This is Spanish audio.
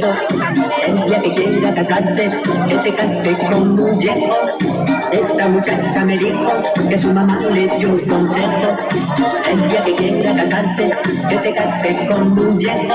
El día que quiera casarse, que se case con un viejo. Esta muchacha me dijo que su mamá le dio un consejo. día que quiera casarse, que se case con un viejo.